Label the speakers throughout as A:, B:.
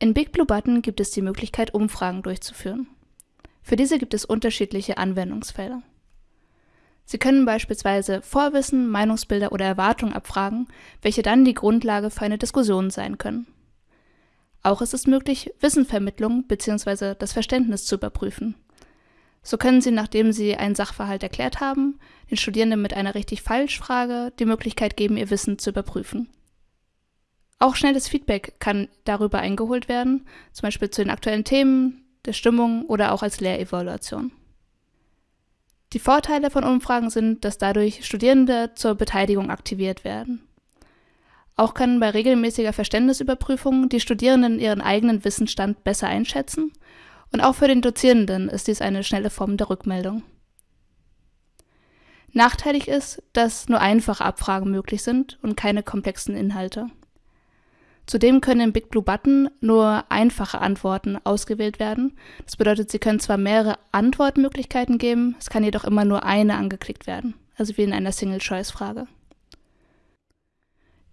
A: In Big Blue Button gibt es die Möglichkeit, Umfragen durchzuführen. Für diese gibt es unterschiedliche Anwendungsfelder. Sie können beispielsweise Vorwissen, Meinungsbilder oder Erwartungen abfragen, welche dann die Grundlage für eine Diskussion sein können. Auch ist es möglich, Wissenvermittlung bzw. das Verständnis zu überprüfen. So können Sie, nachdem Sie einen Sachverhalt erklärt haben, den Studierenden mit einer richtig-falsch-Frage die Möglichkeit geben, ihr Wissen zu überprüfen. Auch schnelles Feedback kann darüber eingeholt werden, zum Beispiel zu den aktuellen Themen, der Stimmung oder auch als Lehrevaluation. Die Vorteile von Umfragen sind, dass dadurch Studierende zur Beteiligung aktiviert werden. Auch können bei regelmäßiger Verständnisüberprüfung die Studierenden ihren eigenen Wissensstand besser einschätzen und auch für den Dozierenden ist dies eine schnelle Form der Rückmeldung. Nachteilig ist, dass nur einfache Abfragen möglich sind und keine komplexen Inhalte. Zudem können im Big Blue Button nur einfache Antworten ausgewählt werden. Das bedeutet, Sie können zwar mehrere Antwortmöglichkeiten geben, es kann jedoch immer nur eine angeklickt werden, also wie in einer Single-Choice-Frage.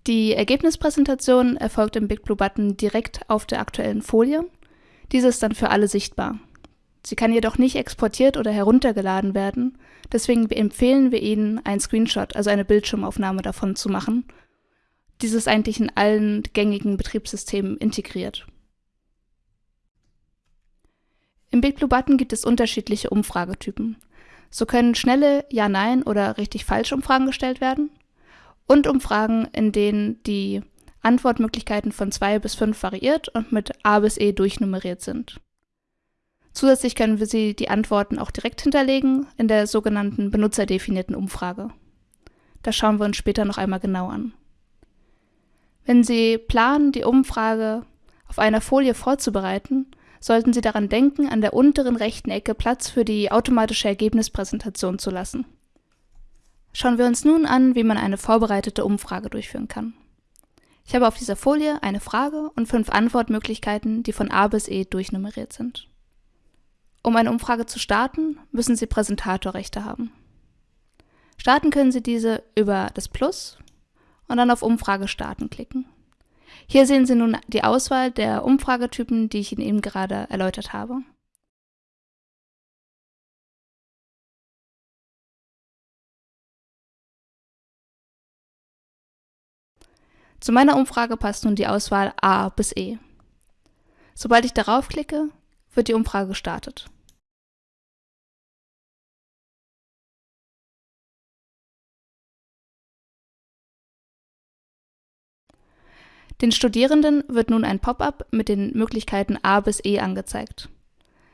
A: Die Ergebnispräsentation erfolgt im Big Blue Button direkt auf der aktuellen Folie. Diese ist dann für alle sichtbar. Sie kann jedoch nicht exportiert oder heruntergeladen werden, deswegen empfehlen wir Ihnen, einen Screenshot, also eine Bildschirmaufnahme davon zu machen dieses eigentlich in allen gängigen Betriebssystemen integriert. Im Big Blue Button gibt es unterschiedliche Umfragetypen. So können schnelle Ja-Nein- oder richtig-falsch-Umfragen gestellt werden und Umfragen, in denen die Antwortmöglichkeiten von 2 bis 5 variiert und mit A bis E durchnummeriert sind. Zusätzlich können wir sie die Antworten auch direkt hinterlegen in der sogenannten benutzerdefinierten Umfrage. Das schauen wir uns später noch einmal genau an. Wenn Sie planen, die Umfrage auf einer Folie vorzubereiten, sollten Sie daran denken, an der unteren rechten Ecke Platz für die automatische Ergebnispräsentation zu lassen. Schauen wir uns nun an, wie man eine vorbereitete Umfrage durchführen kann. Ich habe auf dieser Folie eine Frage und fünf Antwortmöglichkeiten, die von A bis E durchnummeriert sind. Um eine Umfrage zu starten, müssen Sie Präsentatorrechte haben. Starten können Sie diese über das Plus und dann auf Umfrage starten klicken. Hier sehen Sie nun die Auswahl der Umfragetypen, die ich Ihnen eben gerade erläutert habe. Zu meiner Umfrage passt nun die Auswahl A bis E. Sobald ich darauf klicke, wird die Umfrage gestartet. Den Studierenden wird nun ein Pop-up mit den Möglichkeiten A bis E angezeigt.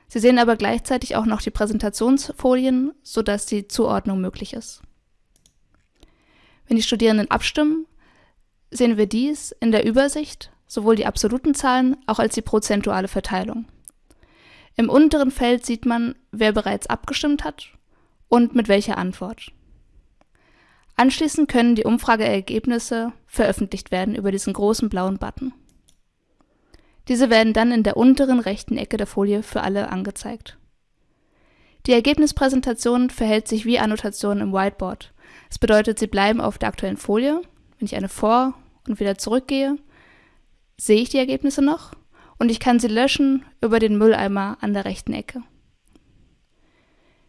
A: Sie sehen aber gleichzeitig auch noch die Präsentationsfolien, sodass die Zuordnung möglich ist. Wenn die Studierenden abstimmen, sehen wir dies in der Übersicht, sowohl die absoluten Zahlen auch als die prozentuale Verteilung. Im unteren Feld sieht man, wer bereits abgestimmt hat und mit welcher Antwort. Anschließend können die Umfrageergebnisse veröffentlicht werden über diesen großen blauen Button. Diese werden dann in der unteren rechten Ecke der Folie für alle angezeigt. Die Ergebnispräsentation verhält sich wie Annotationen im Whiteboard. Das bedeutet, sie bleiben auf der aktuellen Folie. Wenn ich eine vor- und wieder zurückgehe, sehe ich die Ergebnisse noch und ich kann sie löschen über den Mülleimer an der rechten Ecke.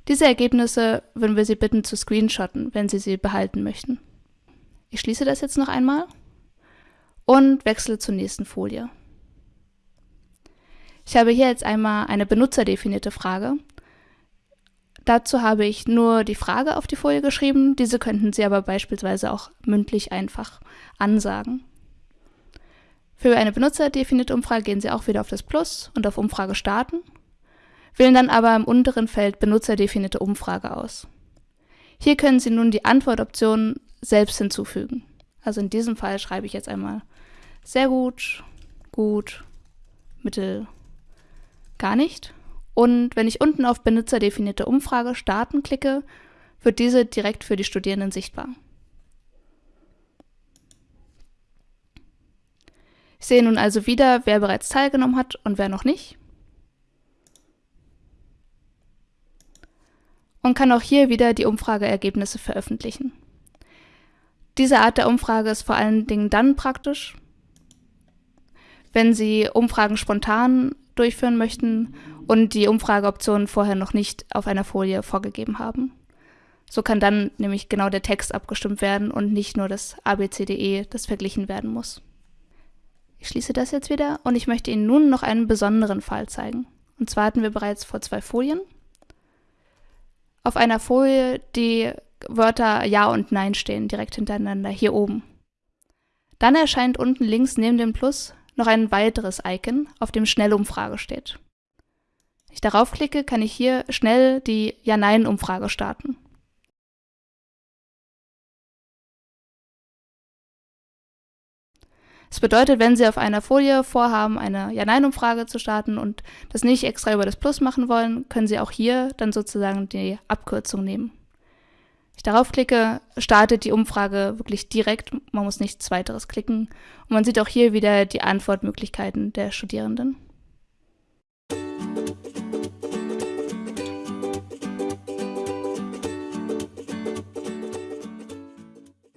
A: Diese Ergebnisse würden wir Sie bitten zu screenshotten, wenn Sie sie behalten möchten. Ich schließe das jetzt noch einmal und wechsle zur nächsten Folie. Ich habe hier jetzt einmal eine benutzerdefinierte Frage. Dazu habe ich nur die Frage auf die Folie geschrieben, diese könnten Sie aber beispielsweise auch mündlich einfach ansagen. Für eine benutzerdefinierte Umfrage gehen Sie auch wieder auf das Plus und auf Umfrage starten wählen dann aber im unteren Feld benutzerdefinierte Umfrage aus. Hier können Sie nun die Antwortoptionen selbst hinzufügen. Also in diesem Fall schreibe ich jetzt einmal sehr gut, gut, mittel, gar nicht. Und wenn ich unten auf benutzerdefinierte Umfrage starten klicke, wird diese direkt für die Studierenden sichtbar. Ich sehe nun also wieder, wer bereits teilgenommen hat und wer noch nicht. Und kann auch hier wieder die Umfrageergebnisse veröffentlichen. Diese Art der Umfrage ist vor allen Dingen dann praktisch, wenn Sie Umfragen spontan durchführen möchten und die Umfrageoptionen vorher noch nicht auf einer Folie vorgegeben haben. So kann dann nämlich genau der Text abgestimmt werden und nicht nur das ABCDE, das verglichen werden muss. Ich schließe das jetzt wieder und ich möchte Ihnen nun noch einen besonderen Fall zeigen. Und zwar hatten wir bereits vor zwei Folien auf einer Folie die Wörter Ja und Nein stehen, direkt hintereinander, hier oben. Dann erscheint unten links neben dem Plus noch ein weiteres Icon, auf dem Schnellumfrage steht. Wenn ich darauf klicke, kann ich hier schnell die Ja-Nein-Umfrage starten. Das bedeutet, wenn Sie auf einer Folie vorhaben, eine Ja-Nein-Umfrage zu starten und das nicht extra über das Plus machen wollen, können Sie auch hier dann sozusagen die Abkürzung nehmen. Ich darauf klicke, startet die Umfrage wirklich direkt, man muss nichts weiteres klicken und man sieht auch hier wieder die Antwortmöglichkeiten der Studierenden.